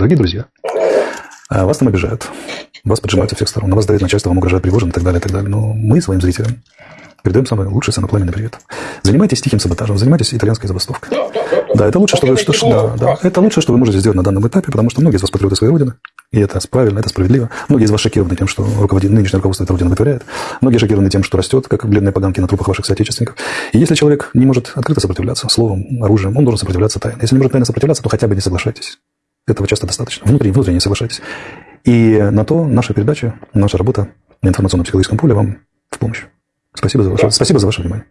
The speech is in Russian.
Дорогие друзья, а, вас там обижают, вас поджимают со всех сторон, на вас давит начальство, вам угрожает Пригожин и так далее, и так далее. Но мы своим зрителям передаем самый лучший самопламенный привет. Занимайтесь тихим саботажем, занимайтесь итальянской забастовкой. Да, это лучше, что вы, что, да, да, это лучше, что вы можете сделать на данном этапе, потому что многие из вас патриоты своей родины, и это правильно, это справедливо. Многие из вас шокированы тем, что руководит, нынешнее руководство этой родины вытворяет. Многие шокированы тем, что растет, как бледные поганки на трупах ваших соотечественников. И если человек не может открыто сопротивляться словом, оружием, он должен сопротивляться тайно. Если не может тайно сопротивляться, то хотя бы не соглашайтесь. Этого часто достаточно. Внутренне не соглашайтесь. И на то наша передача, наша работа на информационно-психологическом поле вам в помощь. Спасибо за ваше, спасибо за ваше внимание.